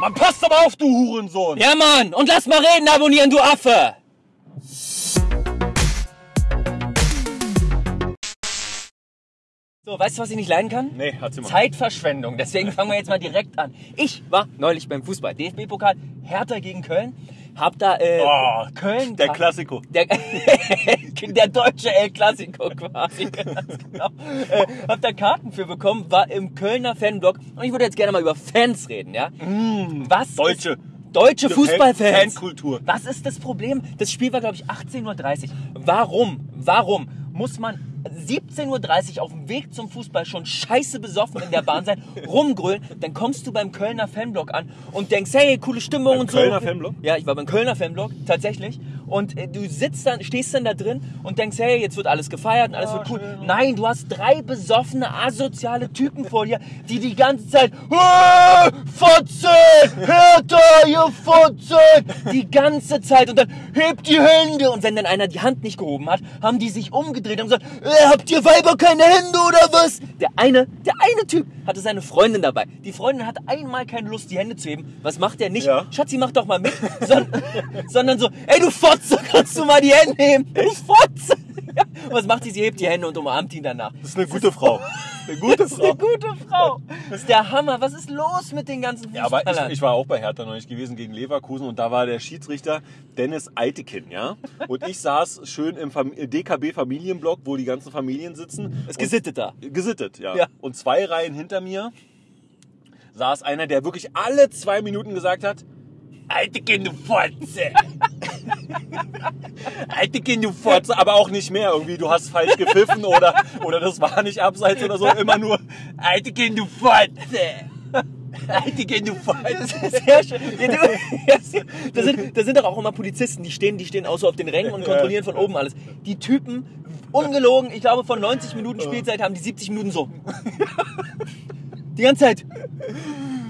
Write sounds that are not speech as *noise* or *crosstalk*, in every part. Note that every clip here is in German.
Man passt aber auf, du Hurensohn! Ja, Mann! Und lass mal reden abonnieren, du Affe! So, weißt du, was ich nicht leiden kann? Nee, hat sie mal. Zeitverschwendung. Deswegen fangen wir jetzt mal direkt an. Ich war neulich beim Fußball. DFB-Pokal, Hertha gegen Köln. Hab da äh, Oh, Köln. Der Klassiko. Der, *laughs* der deutsche El Clasico quasi. *laughs* Ganz genau. Äh, hab da Karten für bekommen, war im Kölner Fanblock. Und ich würde jetzt gerne mal über Fans reden, ja? Was? Deutsche. Ist, deutsche Fan- Fußballfans. Fankultur. Was ist das Problem? Das Spiel war, glaube ich, 18.30 Uhr. Warum? Warum muss man 17.30 Uhr auf dem Weg zum Fußball schon scheiße besoffen in der Bahn sein, rumgrölen, dann kommst du beim Kölner Fanblock an und denkst, hey, coole Stimmung Beim und so. Kölner Fanblock? Ja, ich war beim Kölner Fanblock, tatsächlich. Und äh, du sitzt dann, stehst dann da drin und denkst, hey, jetzt wird alles gefeiert und alles wird cool. Nein, du hast drei besoffene, asoziale Typen vor dir, die die ganze Zeit, "Äh, Fotze, Hertha, ihr Fotze, die ganze Zeit und dann hebt die Hände und wenn dann einer die Hand nicht gehoben hat, haben die sich umgedreht und gesagt, äh, habt ihr Weiber keine Hände oder was? Der eine, der eine Typ hatte seine Freundin dabei. Die Freundin hatte einmal keine Lust, die Hände zu heben. Was macht der nicht? Ja. Schatzi, mach doch mal mit. Son sondern so, ey du Fotze, kannst du mal die Hände heben? Du Fotze. *laughs* Was macht sie? Sie hebt die Hände und umarmt ihn danach. Das ist eine gute Frau. Eine gute Das ist Frau. eine gute Frau. Das ist der Hammer. Was ist los mit den ganzen Ja, aber Fußballern? ich, ich war auch bei Hertha neulich gewesen gegen Leverkusen und da war der Schiedsrichter Dennis Eitekin, ja. Und ich saß schön im Fam DKB Familienblock, wo die ganzen Familien sitzen. ist gesittet da. Gesittet, ja. Ja. Und zwei Reihen hinter mir saß einer, der wirklich alle zwei Minuten gesagt hat, Eitekin, du Fotze. Eitekin, du Fotze. Aber auch nicht mehr irgendwie, du hast falsch gepfiffen oder, oder das war nicht abseits oder so. Immer nur Eitekin, du Fotze. Eitekin, du Fotze. Sehr schön. Ja, du, da, sind, da sind doch auch immer Polizisten, die stehen, die stehen auch so auf den Rängen und kontrollieren von oben alles. Die Typen, ungelogen, ich glaube von 90 Minuten Spielzeit haben die 70 Minuten so. Die ganze Zeit.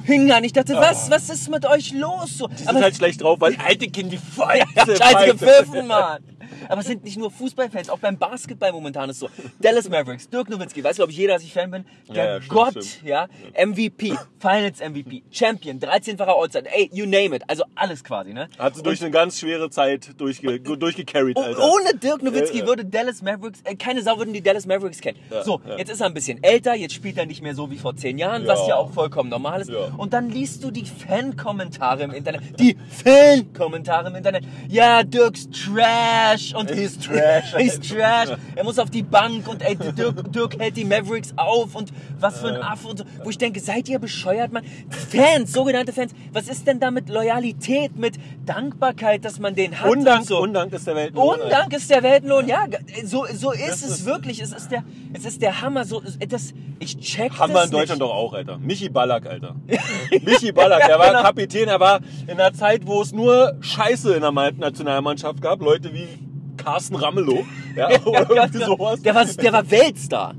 Hingen an. Ich dachte, was, was ist mit euch los? So, Die sind halt schlecht drauf, weil Eitekin, die *laughs* Fotze. Scheiße gepfiffen, Mann. Aber es sind nicht nur Fußballfans, auch beim Basketball momentan ist so. Dallas Mavericks, Dirk Nowitzki, weiß glaube ich jeder, dass ich Fan bin. Der Ja, ja, stimmt, Gott, stimmt. ja, MVP, Finals MVP, Champion, 13-facher All-Star, ey, you name it, also alles quasi, ne? Hat sie durch eine ganz schwere Zeit durchge durchgecarried, Oh, Alter. ohne Dirk Nowitzki Ja, würde Dallas Mavericks, äh, keine Sau würden die Dallas Mavericks kennen. So, jetzt ist er ein bisschen älter, jetzt spielt er nicht mehr so wie vor zehn Jahren, was Ja. auch vollkommen normal ist. Und dann liest du die Fan-Kommentare im Internet. Die Fan-Kommentare im Internet. Ja, Dirks Trash und He's trash. *laughs* He's trash. Er muss auf die Bank und ey, Dirk, Dirk hält die Mavericks auf und was für ein Affe und so. Wo ich denke, seid ihr bescheuert, Mann? Fans, sogenannte Fans. Was ist denn da mit Loyalität, mit Dankbarkeit, dass man den hat? Undank, und so? Undank ist der Weltlohn. Undank ist der Weltenlohn, ja, so, so ist Das es ist- wirklich. Es ist der, es ist der Hammer. So, das, ich check wir in Deutschland nicht. doch auch, Alter. Michi Ballack, Alter. *laughs* Michi Ballack, der war genau. Kapitän, er war in einer Zeit, wo es nur Scheiße in der Ma- Nationalmannschaft gab. Leute wie Carsten Ramelow. Ja, *laughs* oder irgendwie sowas. Der war, der war Weltstar.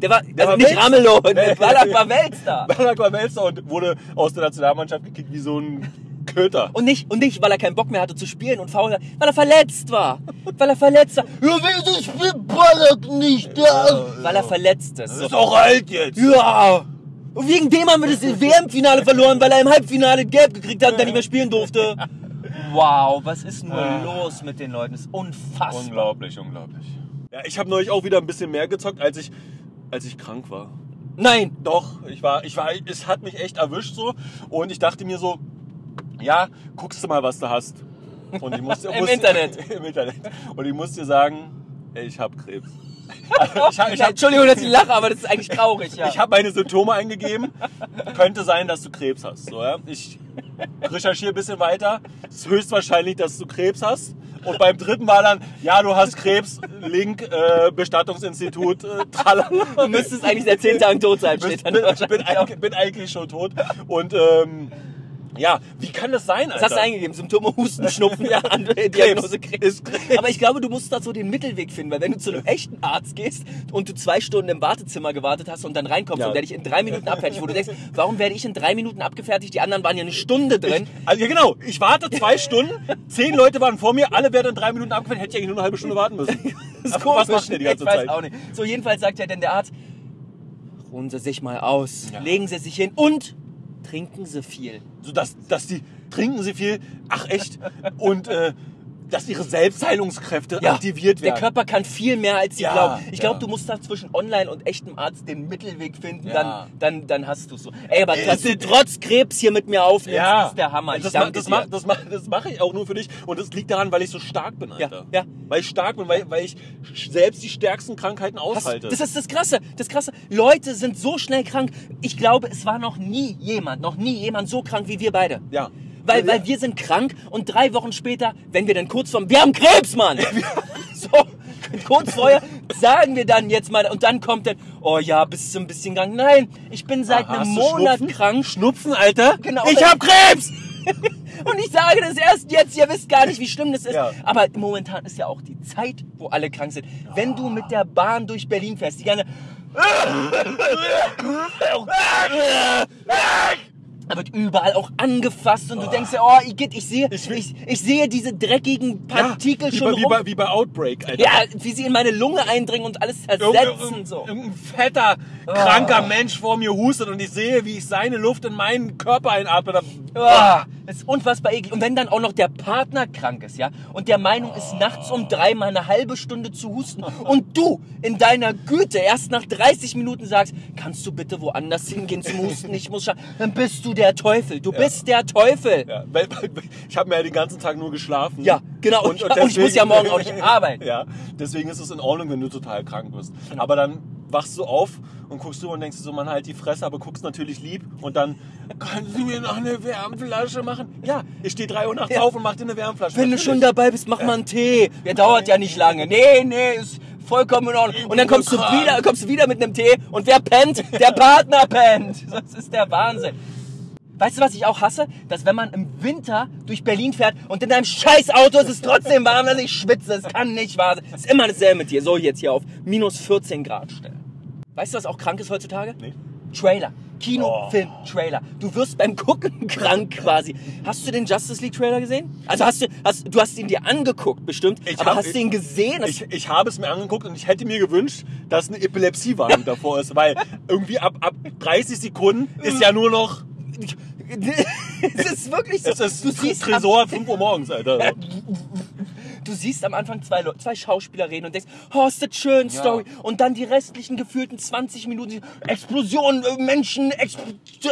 Der war, also war nicht Weltstar. Ramelow, Nee. *laughs* der Ballack war Weltstar. Ballack war Weltstar und wurde aus der Nationalmannschaft gekickt wie so ein Köter. Und nicht, und nicht, weil er keinen Bock mehr hatte zu spielen und faul weil er verletzt war. Weil er verletzt war. Ja, wieso spielt Ballack nicht da? Weil er verletzt ist. So. ist auch alt jetzt. Ja. Und wegen dem haben wir das *laughs* WM-Finale verloren, weil er im Halbfinale gelb gekriegt hat und dann nicht mehr spielen durfte. Wow, was ist nur los mit den Leuten? Das ist unfassbar. Unglaublich, unglaublich. Ja, ich habe neulich auch wieder ein bisschen mehr gezockt, als ich, als ich krank war. Nein, Doch, ich war, ich war, es hat mich echt erwischt so und ich dachte mir so, ja, guckst du mal, was du hast. Und ich musste, *laughs* Im musste, Internet. *laughs* Im Internet. Und ich muss dir sagen, ey, ich habe Krebs. *laughs* Ich habe ich hab, Entschuldigung, dass ich lache, aber das ist eigentlich traurig, ja. ich hab meine Symptome eingegeben. Könnte sein, dass du Krebs hast. So, ja? Ich recherchiere ein bisschen weiter. Es ist höchstwahrscheinlich, dass du Krebs hast. Und beim dritten war dann, ja, du hast Krebs, Link, äh, Bestattungsinstitut, äh, tralala. du müsstest eigentlich seit zehn Tagen tot sein, steht dann bin, bin, eigentlich, bin eigentlich schon tot. Und ähm, ja, wie kann das sein, Alter? Was hast du eingegeben? Symptome, Husten, Schnupfen, ja, andere *laughs* Diagnose Krebs. Ist Krebs. Aber ich glaube, du musst da so den Mittelweg finden, weil wenn du zu einem echten Arzt gehst und du zwei Stunden im Wartezimmer gewartet hast und dann reinkommst Ja. und der dich in drei Minuten abfertigt, wo du denkst, warum werde ich in drei Minuten abgefertigt? Die anderen waren ja eine Stunde drin. Also, ja, genau. Ich warte zwei Stunden, zehn Leute waren vor mir, alle werden in drei Minuten abgefertigt, hätte ich eigentlich nur eine halbe Stunde warten müssen. *laughs* Das Aber was macht die ganze ich weiß Zeit? auch nicht. So, jedenfalls sagt ja dann der Arzt, ruhen Sie sich mal aus, Ja. legen Sie sich hin und trinken sie viel. So dass, dass die trinken sie viel, ach echt, und äh, dass ihre Selbstheilungskräfte aktiviert werden. Der Körper kann viel mehr, als sie Ja, glauben. Ich glaube, ja. du musst da zwischen Online und echtem Arzt den Mittelweg finden, Ja. dann, dann, dann hast du es so. Ey, aber dass du das- trotz Krebs hier mit mir aufnimmst, ja, ist der Hammer. Ich das, danke das, dir. das, mach, das mache ich auch nur für dich. Und das liegt daran, weil ich so stark bin, Alter. Ja, ja. Weil ich stark bin, weil, weil ich selbst die stärksten Krankheiten Hast- aushalte. Das ist das Krasse, das Krasse. Leute sind so schnell krank. Ich glaube, es war noch nie jemand, noch nie jemand so krank wie wir beide. ja. Weil, ja. weil wir sind krank und drei Wochen später, wenn wir dann kurz vorm, wir haben Krebs, Mann! *laughs* so, kurz vorher sagen wir dann jetzt mal, und dann kommt dann, oh ja, bist du ein bisschen krank? Nein, ich bin seit Aha, einem Monat Schnupfen? krank. Schnupfen, Alter. Genau. Ich hab Krebs! *laughs* Und ich sage das erst jetzt, ihr wisst gar nicht, wie schlimm das ist. Ja. Aber momentan ist ja auch die Zeit, wo alle krank sind. Wenn du mit der Bahn durch Berlin fährst, die gerne. *laughs* Da wird überall auch angefasst und du denkst ja, oh, Igitt, ich sehe, Ich ich, ich, sehe diese dreckigen Partikel wie, schon bei, wie, rum. bei, wie bei Outbreak, Alter. ja, wie sie in meine Lunge eindringen und alles zersetzen. irgend- So. Irgendein fetter, kranker Mensch vor mir hustet und ich sehe, wie ich seine Luft in meinen Körper einatme. Ah, das ist unfassbar eklig. Und wenn dann auch noch der Partner krank ist, ja, und der Meinung ist, nachts um drei mal eine halbe Stunde zu husten und du in deiner Güte erst nach 30 Minuten sagst, kannst du bitte woanders hingehen zum Husten, ich muss scha-" dann bist du der Teufel. Du bist der Teufel. ja, weil, weil, ich habe mir ja den ganzen Tag nur geschlafen. Ja, genau. Und, und, *laughs* ich muss ja morgen auch nicht arbeiten. *laughs* Ja, deswegen ist es in Ordnung, wenn du total krank bist. Aber dann wachst du auf und guckst du und denkst so, man halt die Fresse, aber guckst natürlich lieb und dann kannst du mir noch eine Wärmflasche machen? Ja, ich stehe drei Uhr nachts Ja. auf und mach dir eine Wärmflasche. Wenn du Natürlich. schon dabei bist, mach mal einen Tee. Der dauert ja nicht lange. Nee, nee, ist vollkommen in Ordnung. Und dann kommst du wieder, kommst du wieder mit einem Tee und wer pennt? Der Partner pennt. *laughs* Das ist der Wahnsinn. Weißt du, was ich auch hasse? Dass wenn man im Winter durch Berlin fährt und in deinem scheiß Auto ist es trotzdem warm, dass ich schwitze. Es kann nicht wahr sein. Ist immer dasselbe mit dir. So jetzt hier auf minus 14 Grad stellen. Weißt du, was auch krank ist heutzutage? Nee. Trailer. Kino, Oh. Film, Trailer. Du wirst beim Gucken *laughs* krank quasi. Hast du den Justice League Trailer gesehen? Also hast du, hast, du hast ihn dir angeguckt, bestimmt. Ich aber hab- hast du ihn gesehen? Ich, ich habe es mir angeguckt und ich hätte mir gewünscht, dass eine Epilepsiewarnung davor ist, weil irgendwie ab, ab 30 Sekunden ist ja nur noch, *laughs* es ist wirklich so. es ist du siehst, Tresor 5 Uhr morgens, Alter. *laughs* du siehst am Anfang zwei, zwei Schauspieler reden und denkst, oh, ist das schön, Story. Und dann die restlichen gefühlten 20 Minuten, Explosionen, äh, Menschen, Exp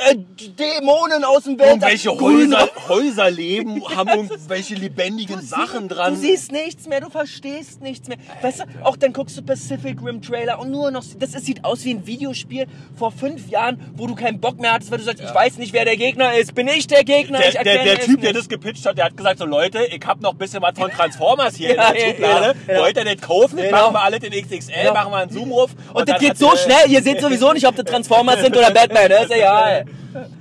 äh, Dämonen aus dem Weltall. Irgendwelche Häuser, *laughs* Häuser leben, haben irgendwelche lebendigen Sachen dran. Du siehst nichts mehr, du verstehst nichts mehr. Weißt du, auch dann guckst du Pacific Rim Trailer und nur noch, das ist, sieht aus wie ein Videospiel vor fünf Jahren, wo du keinen Bock mehr hattest, weil du sagst, ich weiß nicht, wer der Gegner ist. Bin ich der Gegner? ich der, der, erkenne der es Typ, der nicht. das gepitcht hat, der hat gesagt, so Leute, ich hab noch ein bisschen was von *laughs* Transformers hier Ja, in der ja, Schublade. genau, Wollt ihr das kaufen? Genau. Machen wir alle den XXL, Genau. machen wir einen Zoom-Ruf. Und, das dann geht so schnell, ihr seht sowieso nicht, ob das Transformers sind oder Batman, das ist egal.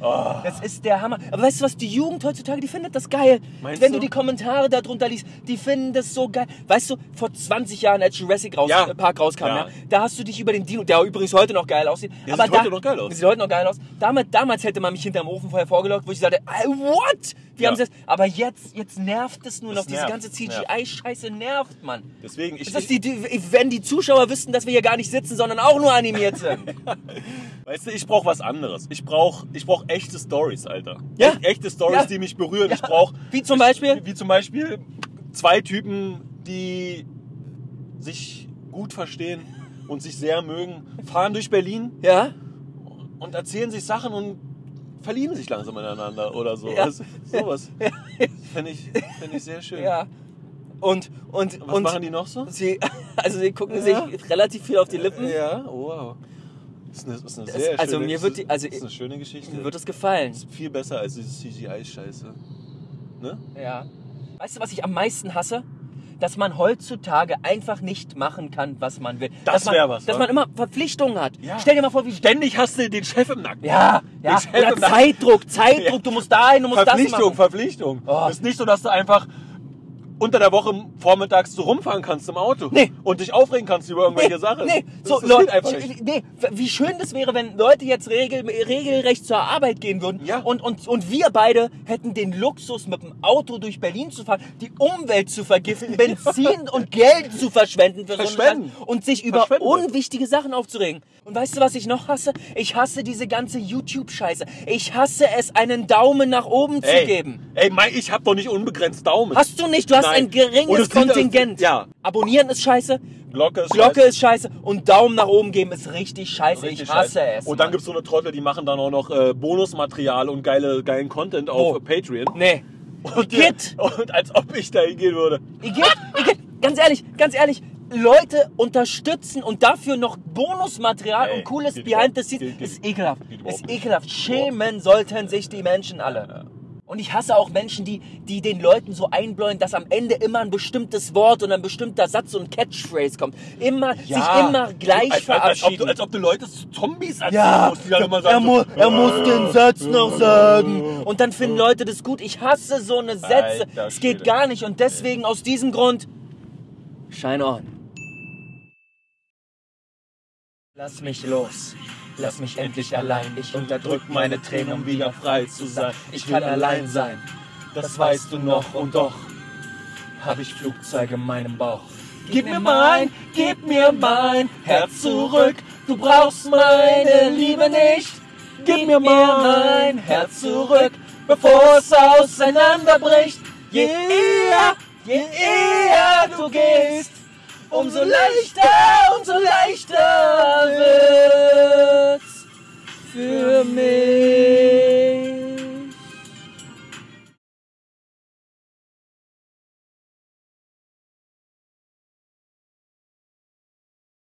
Oh. Das ist der Hammer. Aber weißt du was, die Jugend heutzutage, die findet das geil. Meinst Wenn du? du die Kommentare darunter liest, die finden das so geil. Weißt du, vor 20 Jahren, als Jurassic raus, Ja. äh, Park rauskam, ja. Ja. da hast du dich über den Dino, der übrigens heute noch geil aussieht. Der aber sieht da, heute noch geil aus. Sieht heute noch geil aus. Damals, damals hätte man mich hinterm Ofen vorher vorgelockt, wo ich sagte, "Ey, what? Ja. haben das? Aber jetzt, jetzt nervt es nur noch. Es Diese nervt, ganze es CGI-Scheiße nervt, Mann. Deswegen, ich, ist die, die, wenn die Zuschauer wüssten, dass wir hier gar nicht sitzen, sondern auch nur animiert *laughs* sind. weißt du, ich brauch was anderes. Ich brauch, ich brauch echte Stories, Alter. Ja. Echt, echte Stories, Ja. die mich berühren. Ja. Ich brauch, Wie zum Beispiel? wie zum Beispiel zwei Typen, die sich gut verstehen und sich sehr mögen, fahren durch Berlin Ja? und erzählen sich Sachen und verlieben sich langsam ineinander oder so. Ja. Das, sowas. Finde ich, find ich sehr schön. Ja. Und, und, Was und machen die noch so? sie, *laughs* also sie gucken Ja. sich relativ viel auf die Lippen. Ja, wow. Das ist eine, das ist eine Das- sehr also schöne, mir wird die- also das ist eine schöne Geschichte. Mir wird das gefallen. Das ist viel besser als diese CGI-Scheiße. Ne? Ja. Weißt du, was ich am meisten hasse? Dass man heutzutage einfach nicht machen kann, was man will. Das Dass man- wär was, Dass wa? man immer Verpflichtungen hat. Ja. Stell dir mal vor, wie Ständig hast du den Chef im Nacken. Ja, ja. Oder Zeitdruck, Zeitdruck, Ja. du musst dahin, du musst das Verpflichtung, machen. Verpflichtung. Oh. Es ist nicht so, dass du einfach unter der Woche vormittags so rumfahren kannst im Auto. Nee. Und dich aufregen kannst über irgendwelche Sachen. Nee, Das, so, das Leute, einfach nicht. nee, wie schön das wäre, wenn Leute jetzt regel, regelrecht zur Arbeit gehen würden Ja. und, und, und wir beide hätten den Luxus, mit dem Auto durch Berlin zu fahren, die Umwelt zu vergiften, *laughs* Benzin und Geld zu verschwenden für so Verschwenden. Scheiß und sich über unwichtige Sachen aufzuregen. Und weißt du, was ich noch hasse? Ich hasse diese ganze YouTube-Scheiße. Ich hasse es, einen Daumen nach oben zu Ey, geben. ey, Mai, ich hab doch nicht unbegrenzt Daumen. Hast du nicht, du hast. Ein Und geringes es Kontingent. ja. Abonnieren ist scheiße, Glocke ist Glocke scheiße. ist scheiße und Daumen nach oben geben ist richtig scheiße. Richtig ich hasse scheiße. es. Und dann Mann. gibt's so eine Trottel, die machen dann auch noch äh, Bonusmaterial und geile, geilen Content auf Wo? Patreon. Nee. Und, Igitt. und als ob ich da hingehen würde. Igitt, Igitt. Ganz ehrlich, ganz ehrlich. Leute unterstützen und dafür noch Bonusmaterial und cooles Behind the Scenes ist ekelhaft. Ist ekelhaft. Schämen sollten sich die Menschen alle. Und ich hasse auch Menschen, die, die den Leuten so einbläuen, dass am Ende immer ein bestimmtes Wort und ein bestimmter Satz, ein Catchphrase kommt. Immer, sich immer gleich als, als, als, verabschieden. als ob du Leute zu Zombies erzählen Ja, musst, die dann immer er, mu so, er muss den Satz noch sagen. Und dann finden Leute das gut. Ich hasse so eine Sätze. Es geht gar nicht. Und deswegen aus diesem Grund, shine on. Lass mich los. Lass mich endlich allein. Ich unterdrück meine Tränen, um wieder frei zu sein. Ich kann allein sein. Das weißt du noch. Und doch habe ich Flugzeuge in meinem Bauch. Gib mir mein, gib mir mein Herz zurück. Du brauchst meine Liebe nicht. Gib mir mein Herz zurück, bevor es auseinanderbricht. Je eher, je eher du gehst, umso leichter, umso leichter wird's für mich.